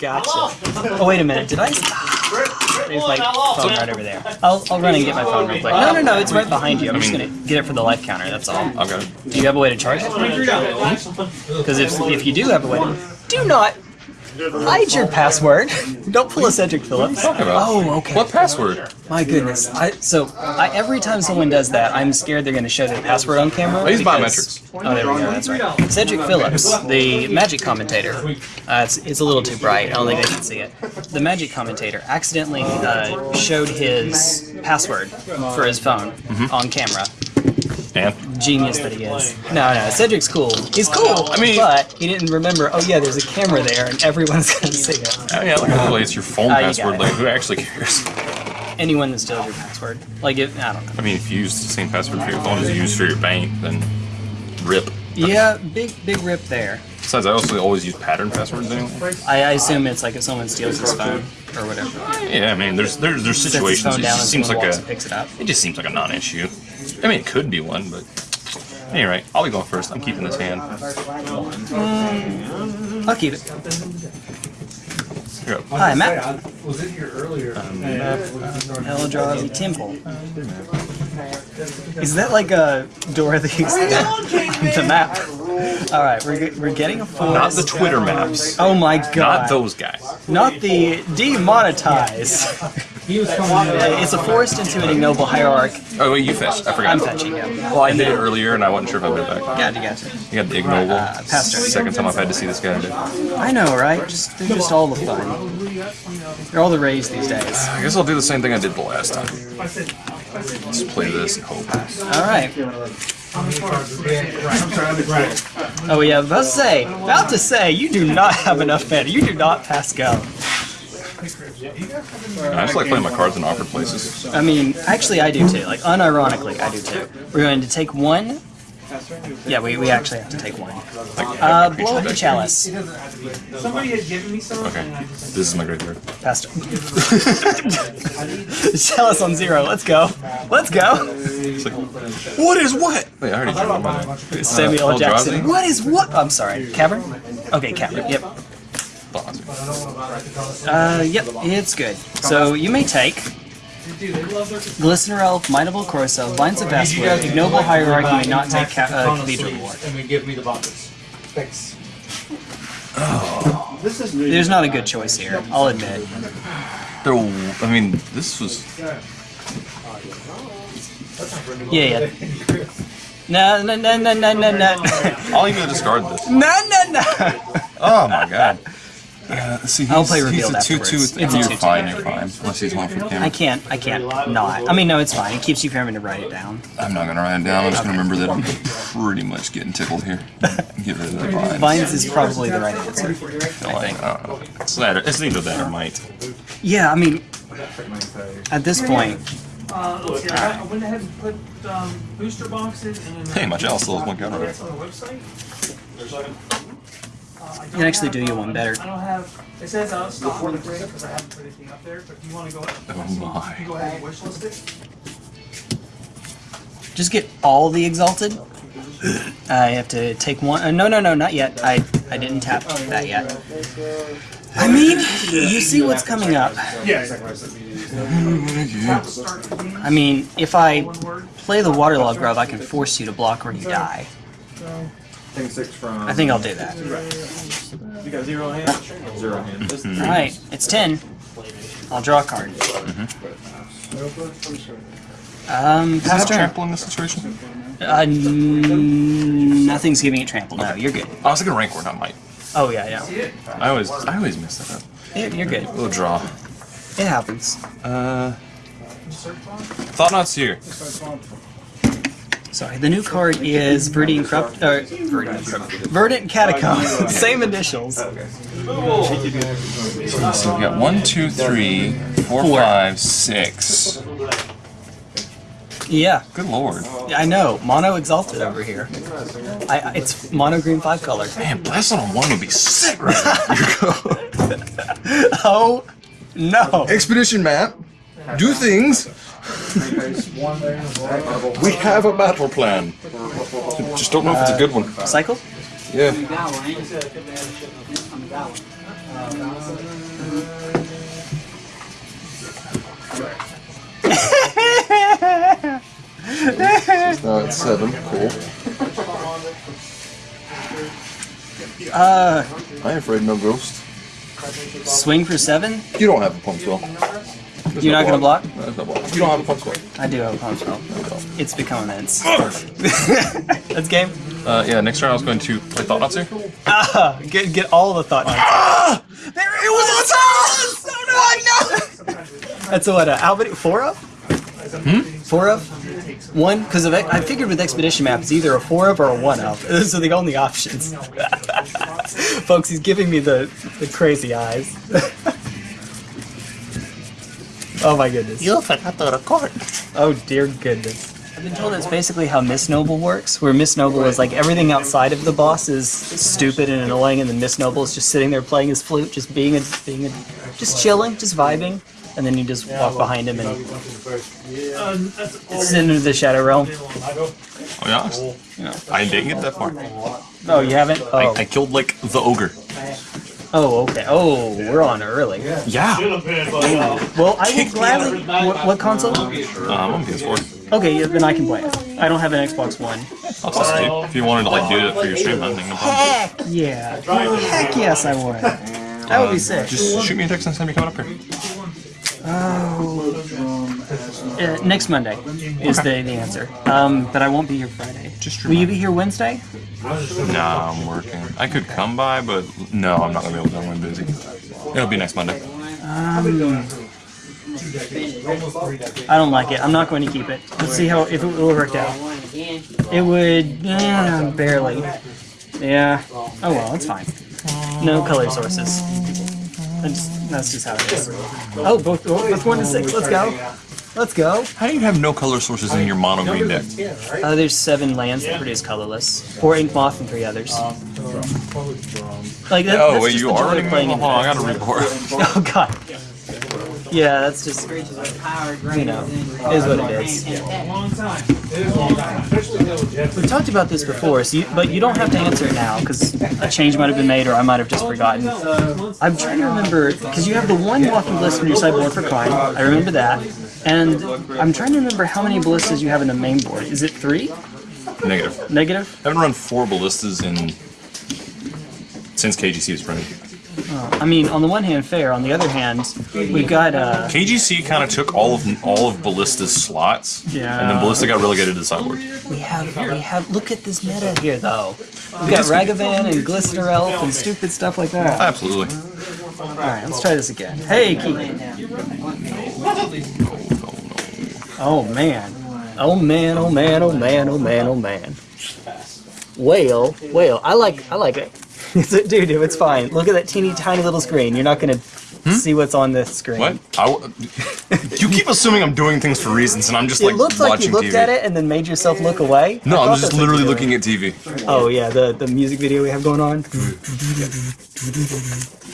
Gotcha. Oh, wait a minute. Did I? There's my phone right over there. I'll, I'll run and get my phone real quick. No, no, no. It's right behind you. I'm just gonna get it for the life counter. That's all. I've got it. Do you have a way to charge it? Because hmm? if, if you do have a way, to... do not hide your password. Don't pull a Cedric Phillips. about? Oh, okay. What password? My goodness. I so I, every time someone does that, I'm scared they're going to show their password on camera. I use because- biometrics. Oh, there we go. That's right. Cedric Phillips, the Magic commentator. Uh, it's, it's a little too bright. I don't think they can see it. The Magic commentator accidentally uh, showed his password for his phone Mm-hmm. on camera. Genius that he is. No, no, Cedric's cool. He's cool. I mean- but he didn't remember. Oh yeah, there's a camera there, and everyone's to see it. oh, yeah, like really, it's your phone Ah, you password. it. Like who actually cares? Anyone that steals your password, like if I don't know. I mean, if you use the same password for your phone as you use for your bank, then rip. Yeah, big big rip there. Besides, I also always use pattern passwords anyway. I, I assume it's like if someone steals his phone or whatever. Yeah, I mean, there's there's there's Sets his situations. phone It down and just seems someone like walks a picks it up. it just seems like a non-issue. I mean, it could be one, but anyway, I'll be going first. I'm keeping this hand. Mm. I'll keep it. Here. Hi, Matt. Was in here earlier. Um, Eldrazi Temple. Is that like a Dorothy's the map? All right, we're, we're getting a forest. Not the Twitter maps. Oh my god! Not those guys. Not the demonetize. He was coming it's a forest into an ignoble hierarch. Oh wait, you fetched. I forgot. I'm fetching him. Well, I did it earlier, and I wasn't sure if I went back. Gotcha, gotcha. You got the ignoble. Uh, passed her. Second time I've had to see this guy. today. I know, right? Just they're just all the fun. They're all the rage these days. I guess I'll do the same thing I did the last time. Let's play this and hope. All right. Oh yeah, about to say, about to say, you do not have enough mana. You do not pass go. I just like playing my cards in awkward places. I mean, actually, I do too. Like, unironically, I do too. We're going to take one. Yeah, we, we actually have to take one. Uh, having a blow up the chalice. Somebody had given me some. Okay, this is my graveyard. Pastor. chalice on zero. Let's go. Let's go. Like, what is what? Wait, I already drew one my. Samuel Uh, L. Jackson. Eldrazi? What is what? I'm sorry. Cavern? Okay, Cavern. Yep. Uh, yep, it's good. So you may take Glistener Elf, Mineable Corso, Vines of Vastwood, Ignoble Hierarch may not take ca- uh, Cathedral War. And we give me the buckets. Thanks. There's not a good choice here, I'll admit. There, I mean, this was. Yeah, yeah. No, no, no, no, no, no, no. I'll even discard this. No, no, no. Oh my god. Uh, see, he's, I'll play he's a 2 2 afterwards. with It's a You're 2-2. fine, you're fine. Unless he's one from camera. I camera. can't, I can't not. I mean, no, it's fine. It keeps you from having to write it down. I'm not gonna write it down. I'm just gonna remember that I'm pretty much getting tickled here. Get rid of the vines. Vines is probably the right answer. Like, I don't know. It's, that, it's neither that or might. Yeah, I mean, at this point, Uh, let's see, I I went ahead and put um, booster boxes and. Hey, my Chalice still has one counter. That's on the website. Uh, I I can actually do you one better. I don't have, it says out of stock on the grid because I haven't put anything up there, but if you want to go, Oh my. go ahead and wish list it. Just get all the exalted. I have to take one. Uh, no, no, no, not yet. I I didn't tap that yet. I mean, you see what's coming up. Yeah. I mean, if I play the waterlog grove, I can force you to block or you die. Thing six from. I think I'll do that. You got zero hand? Zero hand. All right, it's ten. I'll draw a card. Um, Does it pass turn. trample in this situation? Uh, n- nothing's giving it trample. No, you're good. I was thinking rank word, not might. Oh yeah, yeah. I always, I always mess that up. You're, you're good. Little draw. It happens. Uh, thought not here. Sorry, the new card is Verdant Corrupt. Uh, Verdant, Verdant Catacomb. Same initials. So we got one, two, three, four, Four. five, six. Yeah, Good lord. I know. Mono Exalted over here. I, I- it's mono green five color. Man, blast on one would be sick right now. Oh no! Expedition map. Do things. We have a battle plan. Just don't know if it's a good one. Cycle? Yeah. Now it's seven. Cool. Uh, I ain't afraid no ghost. swing for seven. You don't have a punch spell. There's You're no not gonna block? No, there's no block. You don't have a punch spell. I do have a punch spell. It's become immense. That's game. Uh, yeah, next turn I was going to play Thought-Knot Seer. Ah, get get all the thought. Ah, there it was. Oh, no, no, no. That's a what? Uh, how many? Four of? Hmm? Four of? One? Because of I figured with expedition map it's either a four of or a one of. Those are the only options. Folks, he's giving me the the crazy eyes. Oh my goodness. You forgot to record. Oh dear goodness. I've been told that's basically how Miss Noble works, where Miss Noble is like everything outside of the boss is stupid and annoying, and then Miss Noble is just sitting there playing his flute, just being a, being a, just chilling, just vibing, and then you just walk behind him and um, it's that's into the Shadow Realm. Oh yeah? you know, I didn't get that far. No, you haven't? I, Oh, I killed like the ogre. Oh, oh, okay. Oh, we're on early. Yeah. Well, I will gladly. What, what console? Um, I'm on PS4. Okay, yeah, then I can play it. I don't have an Xbox One. I'll test it. If you wanted to like do it for your stream, I think no problem. Heck yeah! Heck yes, I would. That would be sick. Just shoot me a text next time you come up here. Uh, next Monday is the, the answer. Um, but I won't be here Friday. Just Will you be here Wednesday? Nah, I'm working. I could come by, but no, I'm not gonna be able to. I'm busy. It'll be next Monday. Um, I don't like it. I'm not going to keep it. Let's see how if it will work out. It would eh, barely. Yeah. Oh well, it's fine. No color sources. That's, that's just how it is. Oh, both both one to six. Let's go. Let's go. How do you have no color sources in your mono green deck? Uh, there's seven lands that produce colorless. Four ink moth and three others. Like that, Oh that's wait, just you are of running. playing Hold in I gotta report. Oh god. Yeah, that's just you know, is what it is. long time. It is a long time. Especially though, We talked about this before, so you, but you don't have to answer it now because a change might have been made, or I might have just forgotten. I'm trying to remember because you have the one walking ballista on your sideboard for crime. I remember that, and I'm trying to remember how many ballistas you have in the main board. Is it three? Negative. Negative? I haven't run four ballistas in since KGC was printed. I mean, on the one hand, fair. On the other hand, we've got uh, KGC kind of took all of all of Ballista's slots, Yeah. and then Ballista got relegated to the sideboard. we have we have. Look at this meta here, though. We've got Ragavan and Glistener Elf and stupid stuff like that. Absolutely. All right, let's try this again. Hey, Keegan. Oh man. Oh man. Oh man. Oh man. Oh man. Oh man. Whale. Whale. I like. I like it. Dude, it's fine. Look at that teeny tiny little screen. You're not gonna hmm? see what's on the screen. What? I w- you keep assuming I'm doing things for reasons, and I'm just like, watching TV. It looks like you looked TV. at it and then made yourself look away. No, I I'm just literally looking at TV. Oh yeah, the the music video we have going on.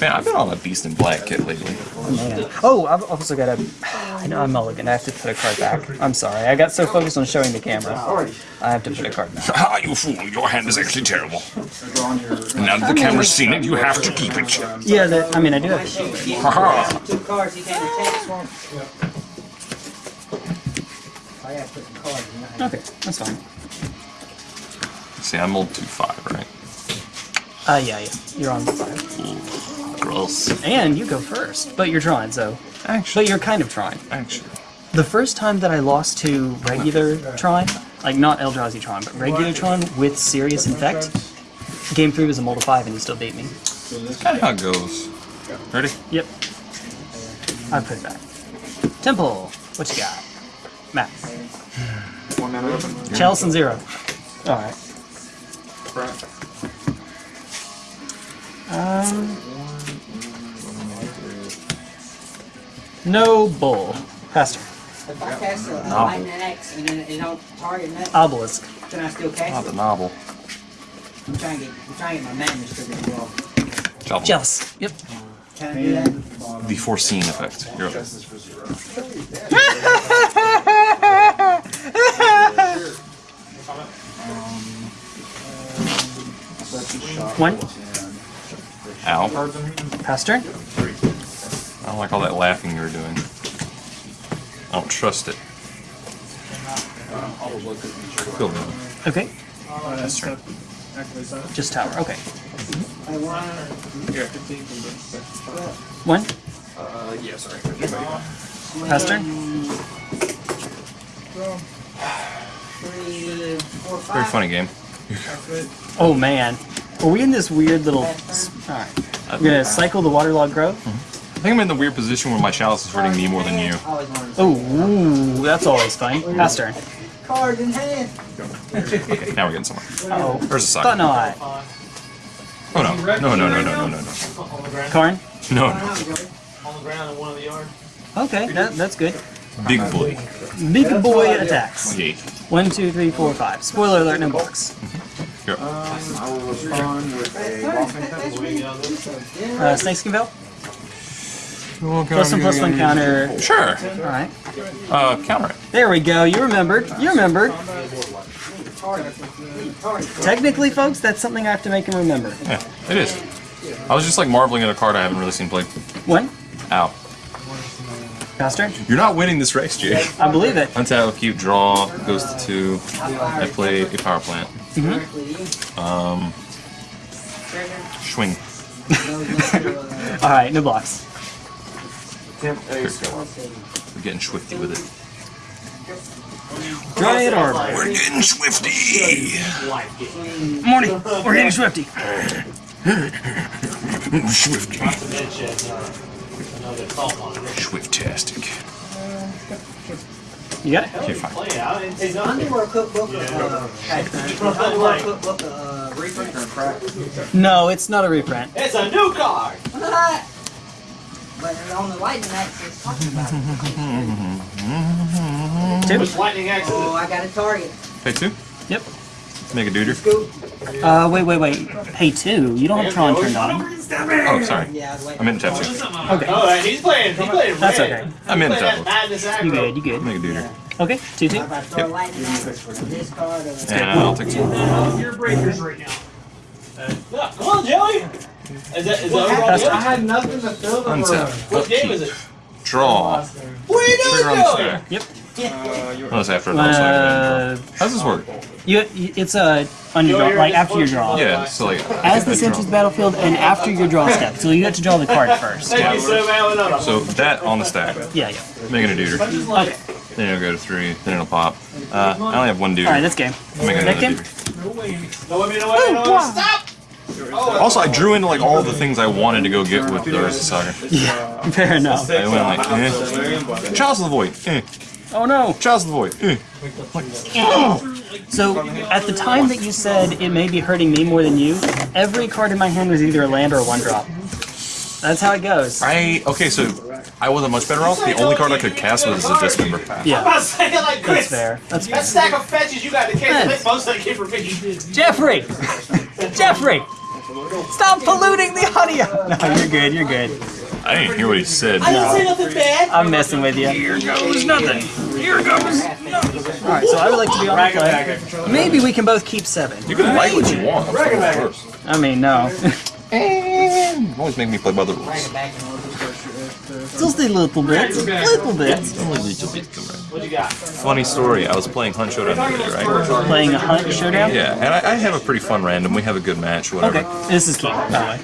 Man, I've been on a Beast in Black kit lately. Man. Oh, I've also got a. I know I'm mulligan. I have to put a card back. I'm sorry. I got so focused on showing the camera. I have to put a card back. Ah, you fool! Your hand is actually terrible. And now that the camera's seen it, you have to keep it. Yeah, that, I mean, I do have to. Haha. Two cards, he can't attack for 'em. I gotta put cards. Okay, that's fine. See, I'm old two five, right? Uh, yeah, yeah. You're on five. Gross. And you go first, but you're drawing, so. Actually, But you're kind of trying. actually. The first time that I lost to regular Tron, like not Eldrazi Tron, but regular Tron with Serious Infect, game three was a multi five and he still beat me. That's Kind of how it goes. Ready? Yep. I put it back. Temple, what you got? Matt. One mana open. Chalice and zero. Alright. Um. No bull. Pastor. If I cast a, a Novel. lightning axe and then it don't target nothing, Obelisk. can I still cast Not it? the novel. I'm trying to get, I'm trying to get my madness trigger as well. Job. Chalice. Yep. Can I do that? The foreseen effect. You're up. One. Ow. Pass turn. I don't like all that laughing you were doing. I don't trust it. Cool. Okay. Turn. Just tower. Okay. I want One. Uh, yeah, sorry. Pass turn. three, four, five. Very funny game. Oh man. Are we in this weird little? Alright. We're gonna cycle the waterlogged grove. I think I'm in the weird position where my chalice is hurting me more than you. Always wanted to Oh, that's always fun. Pass turn. Cards in hand. Okay, now we're getting somewhere. Oh. There's a sock. Thought not. Oh no. No, no, no, no, no, no, no. On Karn. No, no. on the ground in one of the yard. Okay, that, that's good. Big boy. Big boy attacks. Yay. One, two, three, four, five. Spoiler alert, no box. Here. I will respond with a walking Uh, Snakeskin Veil. Plus one, plus one counter. Sure. Alright. Uh, counter it. There we go. You remembered. You remembered. Technically, folks, that's something I have to make him remember. Yeah, it is. I was just like marveling at a card I haven't really seen played. One. Ow. Pass turn. You're not winning this race, Jake. I believe it. Untap, keep, draw, goes to two. I play a power plant. Um, swing. Alright, no blocks. We're getting swifty with it. Dryad Arbor. We're getting swifty! Morning. We're getting swifty. Swifty. Swiftastic. You got it? Okay, fine. Is the underwear cookbook uh, underwear cookbook uh, reprint or crack? No, it's not a reprint. It's a new card! But on the lightning axe it's talking about it. Two. Which lightning axe is Oh. I got a target. Pay two? Yep. Make a duder. Uh, wait, wait, wait. Hey, two. You don't have Tron turned on. Oh, sorry. Yeah, I was waiting. I'm in tap two. Okay. Oh, he's playing, he's playing That's red. okay. I'm in He's playing tap that You good, you good. Make a duder. Okay, two, two. I'm about to throw a lightning axe for this card. Or And I'll take two. Your breakers right now. Uh, come on, Joey! Is that, is that overall That's- I had nothing to fill the room. Untap. What game is it? Draw. What are you doing, on the Joey? stack. Yep. Unless after a draw, so I Uh, can draw. How's this work? you, you- it's uh, on your draw, like after your draw. Yeah, so like. As this enters the battlefield and after your draw step. So you have to draw the card first. Thank you so much. No, no. So that on the stack. Yeah, yeah. Making a duder. Okay. Then it'll go to three. Then it'll pop. Uh, I only have one duder. Alright, that's game. Making Next another game? duder. No, wait, no, wait, no, wait, no, wait. Stop! Also, I drew into like all the things I wanted to go get with the Urza Saga. Yeah, fair enough. I went like, eh. Chalice of the Void, eh. Oh no. Chalice of the Void, eh. So, at the time that you said it may be hurting me more than you, every card in my hand was either a land or a one drop. That's how it goes. I okay, so I wasn't much better off. The only card I could cast was a dismember. I'm Yeah, about to say it like that's Chris. fair. That's fair. That stack of fetches you got in the case, I Yes. think most of them came from me. Jeffrey! Jeffrey! Stop polluting the audio! No, you're good, you're good. I didn't hear what he said. I didn't say nothing bad. I'm messing with you. Here goes nothing. Here goes Alright, so I would like to be on the play. Maybe we can both keep seven. You can like what you want. First. I mean, no. And always make me play by the rules. Bring it back in order. Just a little bit. Little bit. What you got? Funny story. I was playing Hunt Showdown the other day, right? Playing a hunt showdown? Yeah, and I, I have a pretty fun random. We have a good match, whatever. Okay, this is key, by the way.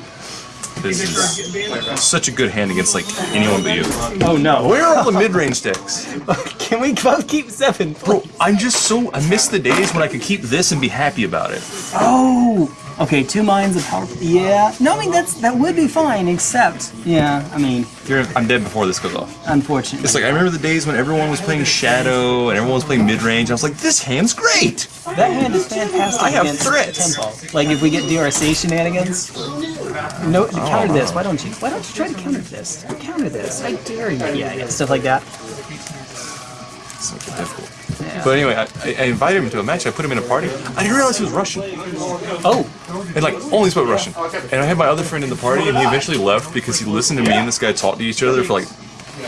This is such a good hand against like anyone but you. Oh no. Where are all the mid-range decks? Can we both keep seven? Bro, I'm just so I miss the days when I could keep this and be happy about it. Oh! Okay, two mines of power. Yeah. No, I mean, that's that would be fine, except, yeah, I mean, You're, I'm dead before this goes off. unfortunately. It's like I remember the days when everyone was playing Shadow and everyone was playing mid-range. I was like, this hand's great. That hand is fantastic I have against threats. tempo. Like if we get DRC shenanigans, no, counter this. Why don't you? Why don't you try to counter this? Counter this. I dare you. Yeah, yeah, stuff like that. So difficult. But anyway, I, I invited him to a match. I put him in a party. I didn't realize he was Russian. Oh, And like only spoke Russian. And I had my other friend in the party, and he eventually left because he listened to me and this guy talk to each other for like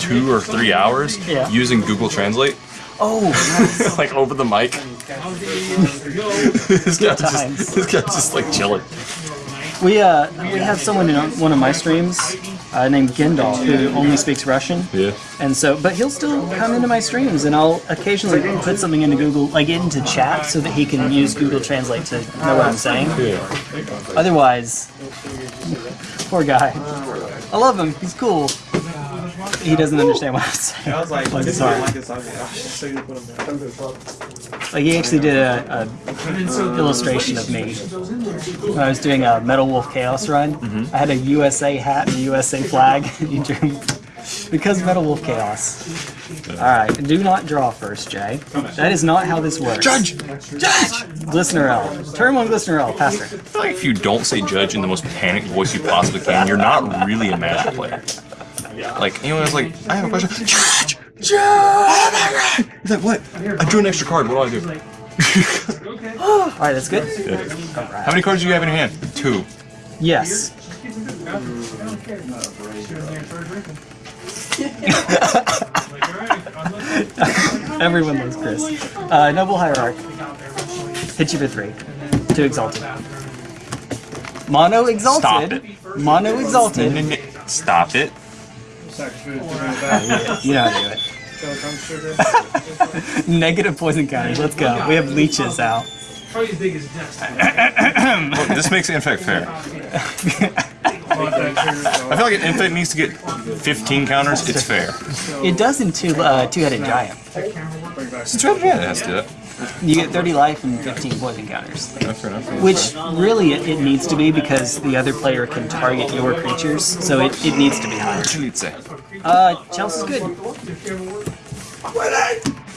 two or three hours Yeah. using Google Translate, oh, nice. like over the mic. this guy just, this guy just like chilling. We uh we had someone in one of my streams uh, named Gendal who only speaks Russian. Yeah. And so, but he'll still come into my streams, and I'll occasionally put something into Google, like into chat, so that he can use Google Translate to know what I'm saying. Yeah. Otherwise, poor guy. I love him. He's cool. He doesn't understand what I'm saying. I was like, I'm this is sorry. like this. I was like, shit, so you put them there. Like he actually did a, a illustration of me when I was doing a Metal Wolf Chaos run. Mm-hmm. I had a USA hat and a USA flag. He drew because Metal Wolf Chaos. All right, do not draw first, Jay. That is not how this works. Judge! Judge! Glistener Elf. Turn one Glistener Elf. Passer. I feel like if you don't say judge in the most panicked voice you possibly can, you're not really a Magic player. Like, anyone was like, I have a question. Judge! Judge! Oh my god! He's like, what? I drew an extra card. What do I do? All right, that's good. How many cards do you have in your hand? Two. Yes. Everyone loves Chris. Uh, Noble Hierarch. Hit you for three. Two Exalted. Mono Exalted. Stop it. Mono Exalted. Stop it. You know how to do it. Negative poison counters. Let's go. We have leeches out. Probably as big as desk. Look, this makes Infect fair. I feel like an Infect needs to get 15 counters. It's fair. It does in two uh, two-headed giant. Since we're yeah, it has to do that. You get 30 life and 15 poison counters. That's fair enough. Which really it, it needs to be because the other player can target your creatures, so it, it needs to be higher. What you need to say? Uh, Chelsea's good.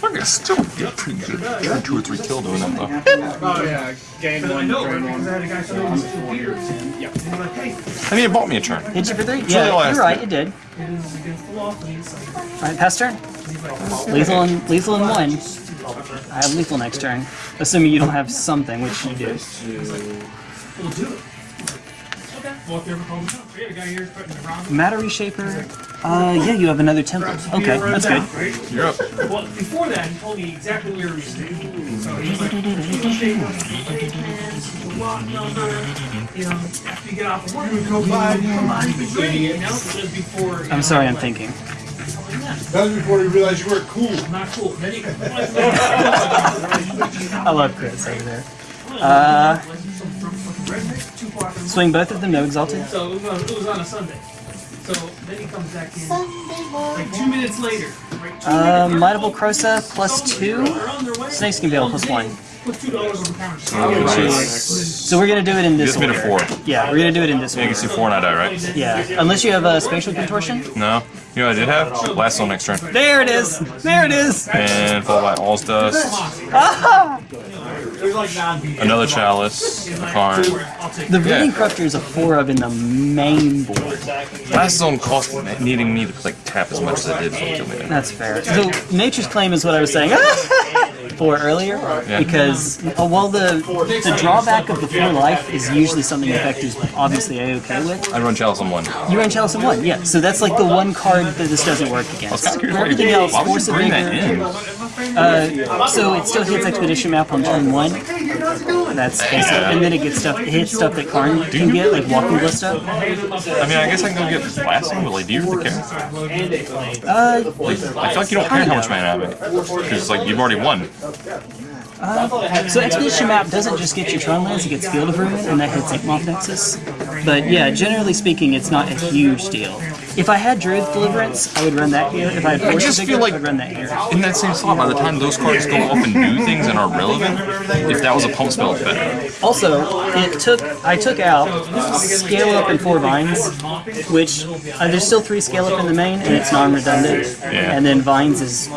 I can still get pretty good. Try two or three kill doing that though. Oh yeah, game one, No, I one. had a guy say this is weird. Yeah. And he's like, hey, I mean, it bought me a turn. Hit you for three? Yeah, all you're right, for. you did. it is against the law. And he's like, Alright, pass turn. Lethal in, lethal in one. I have lethal next turn. Assuming you don't have something, which you do. we'll do it. Okay. Well, if you ever call me up, we had a guy here putting the round. Matter Reshaper. Uh, yeah, you have another temple. Okay, that's good. You're up. Well, before that, he told me exactly where he was staying. So he was like, "You'll stay with the lot number, you know, after you get off of work, you come by, come by, you can drink, you know, just before. I'm sorry, I'm thinking. That was before you realized you weren't cool. Not cool. Then he I love Chris over there. Uh, swing both of them, no exalted. So it was, on, it was on a Sunday. So then he comes back in like two minutes later. Right, two Uh, minutes. Might of Old Krosa plus two. They're on their way. Snakeskin Veil plus one. Put two dollars on the counter. Nice. So we're gonna do it in You this just made a four. Yeah, we're gonna do it in this Yeah, you can see four and I die, right? Yeah, unless you have a spatial contortion. No. You know what I did have? Last on next turn. There it is. There it is. And followed by All's Dust. There's like non Another Chalice. A Karn. I'll take The Reading Corruptor is a four of in the main board. Last zone cost needing me to like tap as much as I did for kill. That's fair. So Nature's Claim is what I was saying for earlier, because uh, well the the drawback of the four life is usually something Infect is obviously a okay with. I run Chalice on one. You run Chalice in one, yeah. So that's like the one card that this doesn't work against. kind For everything else, why would Force of Vigor. Uh, so it still hits Expedition Map on turn one. That's basic, and then it gets stuff. It hits stuff that Karn can get, like Walking Ballista. I mean, I guess I can go get blasting, but like, do you really care? Uh, I feel like you don't care how much mana I have. Because like you've already won. So Expedition Map doesn't just get your Tron lands, it gets Field of Ruin, and that hits Inkmoth Nexus. But yeah, generally speaking, it's not a huge deal. If I had Druid Deliverance, I would run that here. If I had Force just feel like- I would run that here. In that same slot, by the time those cards go off and do things and are relevant, if that was a pump spell, it's better. Also, it took I took out Scale Up and Four Vines, which uh, there's still three Scale Up in the main, and it's non-redundant. Yeah. And then Vines is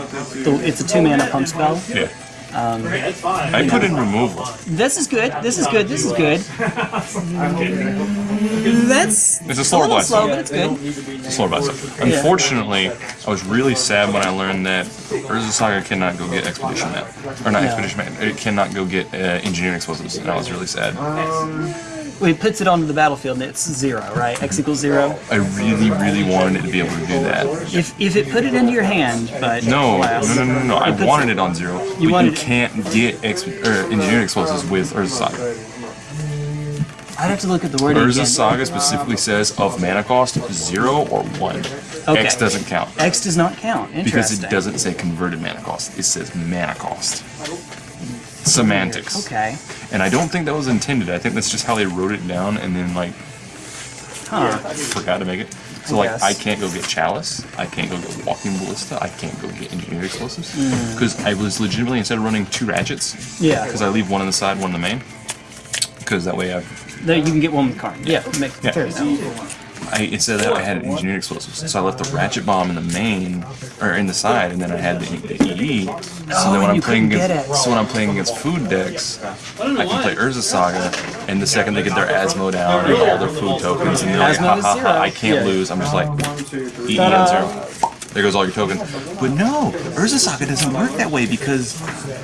the, it's a two mana pump spell. Yeah. I put in removal. This is good. This is good. This is good. That's It's a slower little blast. slow, but it's good. It's a slower blast. Unfortunately, I was really sad when I learned that Urza Saga cannot go get Expedition Map. Or not Expedition Map, it cannot go get uh, Engineering Explosives, and I was really sad. It puts it onto the battlefield and it's zero, right? X equals zero. I really, really wanted it to be able to do that. If if it put it into your hand, but No, no, no, no, no. I wanted it on zero. but you can't get exp- or engineering explosives with Urza Saga. I'd have to look at the wording Urza. Saga specifically says of mana cost zero or one. Okay. X doesn't count X does not count. because it doesn't say converted mana cost. It says mana cost. Semantics. Okay. And I don't think that was intended. I think that's just how they wrote it down and then like Huh. forgot to make it. So I like guess. I can't go get chalice. I can't go get walking ballista. I can't go get engineering explosives Hmm. because I was legitimately instead of running two ratchets. Yeah. Because I leave one on the side, one in the main. Because that way I There, you can get one with Karn. Yeah. Make, Yeah. Fair enough. I, instead of that, I had an engineered explosives. So I left the ratchet bomb in the main, or in the side, and then I had the, the EE. So then when I'm playing against, so when I'm playing against food decks, I can play Urza Saga, and the second they get their Asmo down and all their food tokens, and they're like, Asmo ha is ha zero. ha, I can't Yeah. lose. I'm just like, EE and zero. There goes all your tokens. But no, Urza Saga doesn't work that way because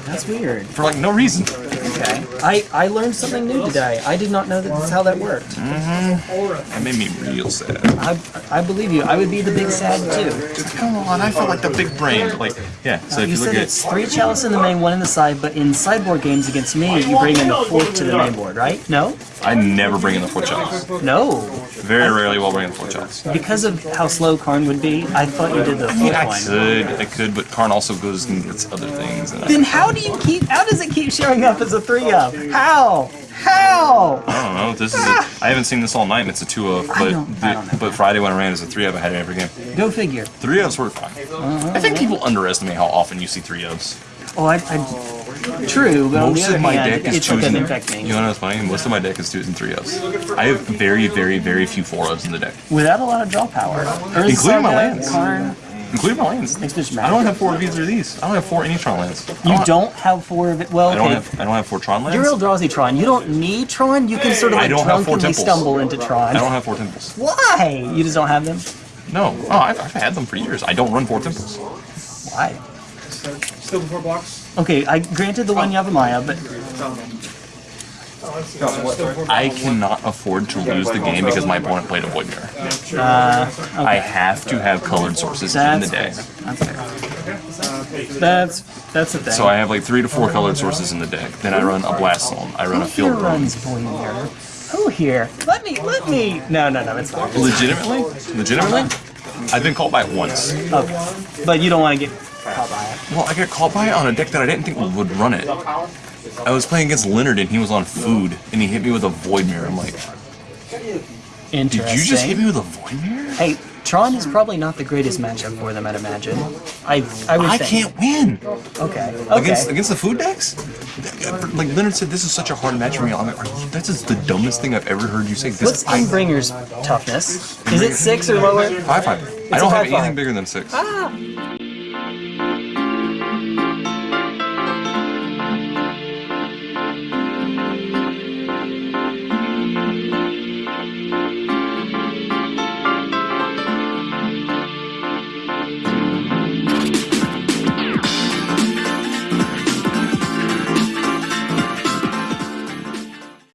That's weird. for like no reason. Okay. I, I learned something new today. I did not know that that's how that worked. Mm-hmm. That made me real sad. I, I believe you. I would be the big sad too. Come on, I felt like the big brain. Like, yeah. So uh, if You you look said it's three chalice in the main, one in the side, but in sideboard games against me, you bring in the fourth to the main board, right? No? I never bring in the four chalice. No. Very rarely will bring in the four chalice. Because of how slow Karn would be, I thought you did the I fourth I could, I could, but Karn also goes and gets other things. And I, Then how do you keep? How does it keep showing up as a three of? Oh, how? How? I don't know. This is. A, I haven't seen this all night. and It's a two of, I but don't- I don't know. but Friday when I ran is a three of, I had it every game. Go figure. Three ofs were fine. Uh, I think people underestimate how often you see three ofs. Oh, I, I true, but on the Most other of my hand, deck is it doesn't You know what's funny? Most of my deck is twos and three ofs. I have very, very, very few four ofs in the deck, Without a lot of draw power. Urza Including my Saga, lands. Karn, including my lands. Makes bitch I don't have four of either of these. I don't have four Initron lands. I You don't- don't have four of it. Well, I don't okay. have. I don't have four Tron lands. You're Eldrazi Tron. You don't need Tron. You can sort of I like don't have four drunkenly temples. stumble into Tron. I don't have four temples. Why? You just don't have them? No. Oh, I've, I've had them for years. I don't run four temples. Why? Still before blocks. Okay, I granted the one oh. Yavimaya, but I cannot afford to lose the game because my opponent played a Void Mirror. uh, I have to have colored sources in the that's deck. fair. That's fair. That's that's the thing. So I have like three to four colored sources in the deck. Then I run a Blast Zone. I run a Who here Field Room. runs Void Mirror? Who here? Let me, let me. No, no, no, it's not. Legitimately? Legitimately? I've been called by it once. Okay, but you don't want to get caught by it. Well, I got called by it on a deck that I didn't think would run it. I was playing against Leonard and he was on food and he hit me with a Void Mirror. I'm like, did you just hit me with a Void Mirror? Hey, Tron is probably not the greatest matchup for them, I'd imagine. I, I would I think. can't win. Okay. Okay. Against against the food decks? Like Leonard said, this is such a hard match for me. I'm like, you, that's just the dumbest thing I've ever heard you say. This, What's I, Endbringer's toughness? Is it six or lower? five five. I don't have five-five. anything bigger than six. Ah,